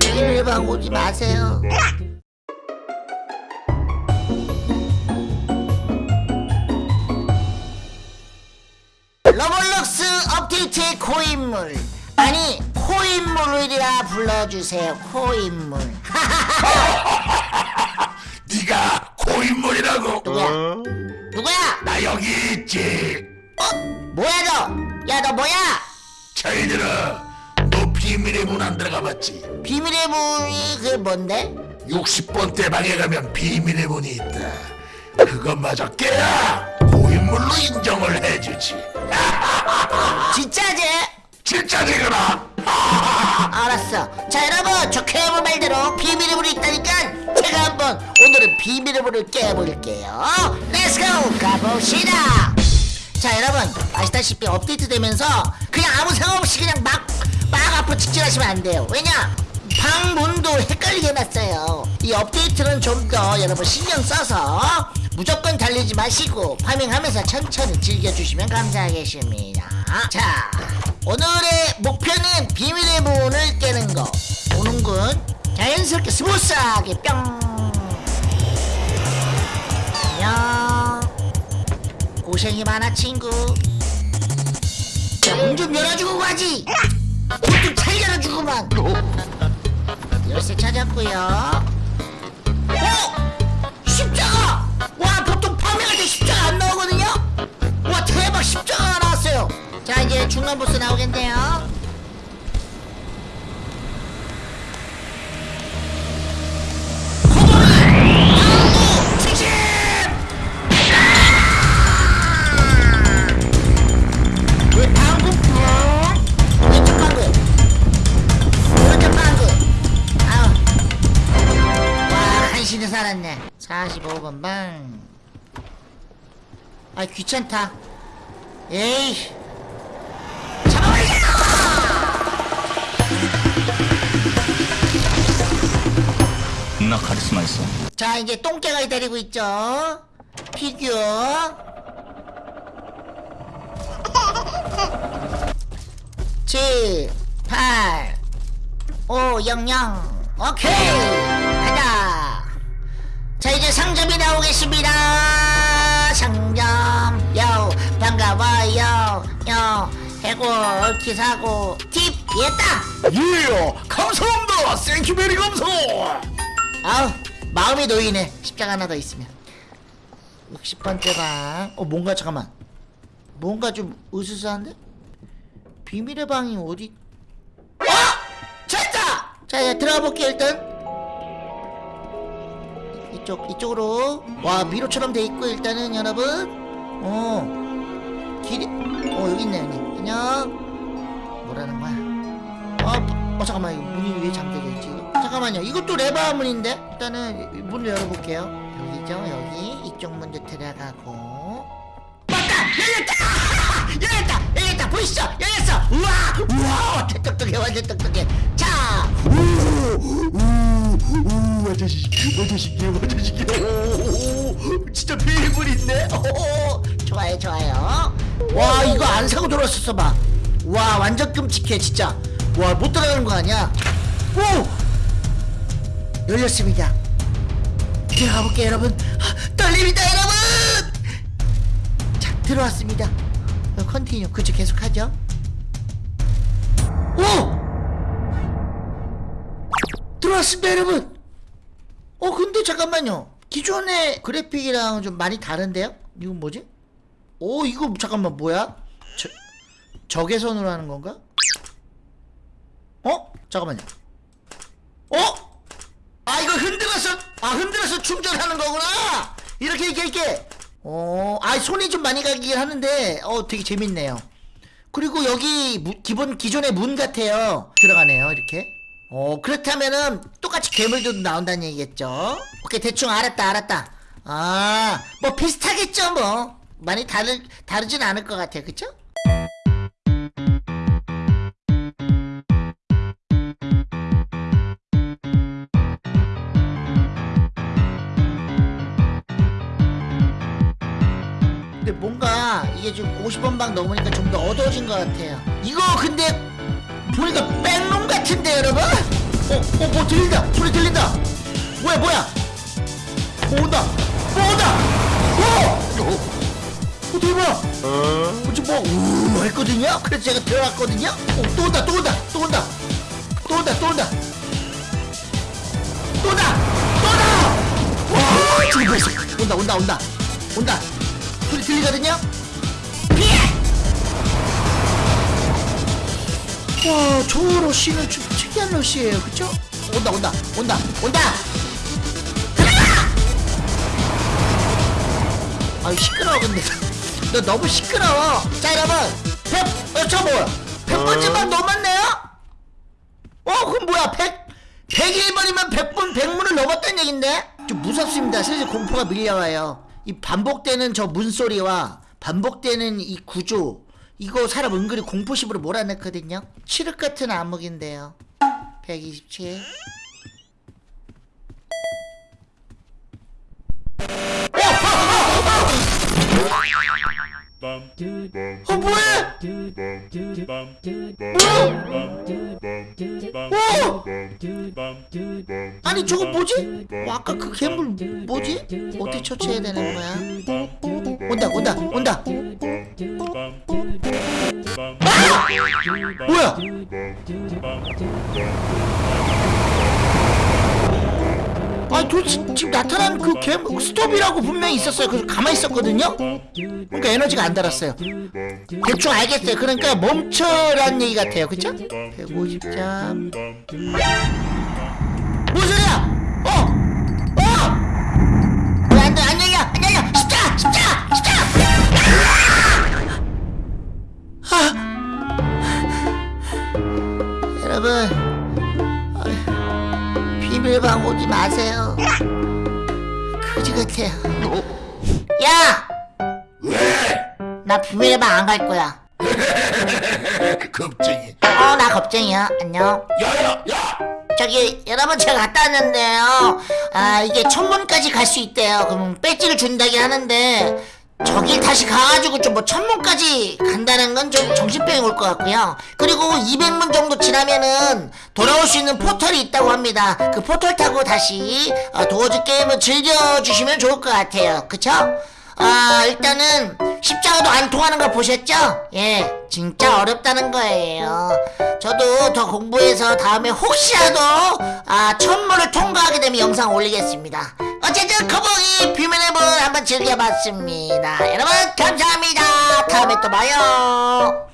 비밀방 오지 마세요. 로블록스 업데이트의 코인물. 아니 코인물이라 불러주세요 코인물. 네가 고인물이라고. 누구야? 누구야? 나 여기 있지. 어? 뭐야 너 야 너 뭐야 저희들아 너 비밀의 문 안 들어가 봤지? 비밀의 문이 그게 뭔데? 60번대 방에 가면 비밀의 문이 있다. 그것마저 깨야 고인물로 인정을 해주지. 진짜지? 진짜지 그라 알았어. 자 여러분 저 괴물 말대로 비밀의 문이 있다니까 제가 한번 오늘은 비밀의 문을 깨볼게요. let's go 가봅시다 자 여러분 아시다시피 업데이트 되면서 그냥 아무 생각 없이 그냥 막, 막 앞으로 직진하시면 안 돼요. 왜냐? 방문도 헷갈리게 해놨어요. 이 업데이트는 좀 더 여러분 신경 써서 무조건 달리지 마시고 farming하면서 천천히 즐겨주시면 감사하겠습니다. 자 오늘의 목표는 비밀의 문을 깨는 거. 오는군 자연스럽게 smooth하게 뿅 고생이 많아 친구 문좀 열어주고 가지 문좀 잘 열어주고만 열쇠 찾았고요 어? 십자가! 와 보통 파밍할 때 십자가 안 나오거든요? 와 대박 십자가가 나왔어요 자 이제 중간 보스 나오겠네요 번방아 귀찮다. 에이. 잡아버리자 나 카리스마 있어. 자 이제 똥개가 기다리고 있죠. 피규어. 칠, 팔, 오, 영영. 오케이 이제 상점이 나오겠습니다. 상점. 요 반가워요. 요 해골 기사고 팁 이했다. 예 감사합니다. 생큐베리 감사. 아우 마음이 놓이네. 십자가 하나 더 있으면. 60번째 방. 어, 뭔가 잠깐만. 뭔가 좀 으스스한데? 비밀의 방이 어디? 어! 찾았다! 자, 자 들어가 볼게요 일단 이쪽, 이쪽으로. 와 미로처럼 돼 있고 일단은 여러분. 어. 길이 어 여기 있네 여기. 안녕. 뭐라는 거야? 어, 어 잠깐만. 이거 문이 왜 잠겨져 있지? 잠깐만요. 이것도 레바 문인데? 일단은 문을 열어볼게요. 여기죠 여기. 이쪽 문도 들어가고. 맞다! 열렸다! 열렸다! 열렸다! 보이시죠? 열렸어! 우와! 우와! 똑똑해 완전 똑똑해 완전 신기해 완전 신기해 오, 진짜 비밀 있네. 오, 좋아요 좋아요. 와 이거 안 사고 들어왔었어 봐와 완전 끔찍해 진짜. 와 못 들어가는 거 아니야? 오! 열렸습니다. 들어가 볼게요 여러분. 아, 떨립니다 여러분! 자 들어왔습니다. 어, continue. 그쪽 계속 하죠. 오 들어왔습니다 여러분 어 근데 잠깐만요 기존의 그래픽이랑 좀 많이 다른데요? 이건 뭐지? 오 이거 잠깐만 뭐야? 저, 적외선으로 하는 건가? 어? 잠깐만요 어? 아 이거 흔들어서 아 흔들어서 충전하는 거구나 이렇게 이렇게 이렇게 어아 손이 좀 많이 가긴 하는데 어 되게 재밌네요 그리고 여기 무- 기본 기존의 문 같아요 들어가네요 이렇게 어 그렇다면은 똑같이 괴물도 나온다는 얘기겠죠? 오케이 대충 알았다 알았다. 아 뭐 비슷하겠죠 뭐. 많이 다르 다르진 않을 것 같아요. 그쵸? 근데 뭔가 이게 좀 50번 방 넘으니까 좀 더 어두워진 것 같아요. 이거 근데 보니까 백룸 같은데 여러분? 어, 어, 뭐 들린다. 소리 들린다. 뭐야, 뭐야? 뭐 온다. 뭐 온다. 어, 어, 어 대박. 어, 지금 뭐, 우 했거든요? 그래서 제가 들어갔거든요? 어, 또 온다, 또 온다, 또 온다. 또 온다, 또 온다. 또 온다! 또 온다! 와, 지금 벌써 온다, 온다, 온다. 온다. 소리 들리거든요? 피해! 와, 저 러쉬는 좀 특이한 러쉬예요, 그쵸? 온다, 온다, 온다, 온다! 아유, 시끄러워, 근데. 너 너무 시끄러워. 자, 여러분. 백, 어, 저 뭐야? 백 번째만 넘었네요? 어, 그럼 뭐야? 백, 101번이면 100번, 100문을 넘었다는 얘긴데? 좀 무섭습니다. 슬슬 공포가 밀려와요. 이 반복되는 저 문소리와 반복되는 이 구조, 이거 사람 은근히 공포심으로 몰아넣거든요? 칠흑 같은 암흑인데요. 127. 어, 뭐해? 오! 아니, 저거 뭐지? 어, 아까 그 괴물 뭐지? 어떻게 처치해야 되는 거야? 온다, 온다, 온다! 뭐야? 아니 도대체 지금 나타난 그 괴물 스톱이라고 분명히 있었어요. 그래서 가만히 있었거든요? 그러니까 에너지가 안 달았어요. 대충 알겠어요. 그러니까 멈춰라는 얘기 같아요. 그쵸? 150점 뭔소 그지 같아요 야! 왜? 나 비밀방 안 갈 거야 겁쟁이. 어 나 겁쟁이야 안녕 야야 야. 저기 여러분 제가 갔다 왔는데요 아 이게 천문까지 갈 수 있대요 그럼 배지를 준다긴 하는데 저길 다시 가가지고 좀 뭐 천문까지 간다는 건 좀 정신병이 올 것 같고요. 그리고 200문 정도 지나면은 돌아올 수 있는 포털이 있다고 합니다. 그 포털 타고 다시 어, 도어즈 게임을 즐겨주시면 좋을 것 같아요. 그쵸? 아 일단은 십자가도 안 통하는 거 보셨죠? 예 진짜 어렵다는 거예요. 저도 더 공부해서 다음에 혹시라도 아 천문을 통과하게 되면 영상 올리겠습니다. 어쨌든 커봉이 비밀의 문 한번 즐겨봤습니다. 여러분 감사합니다. 다음에 또 봐요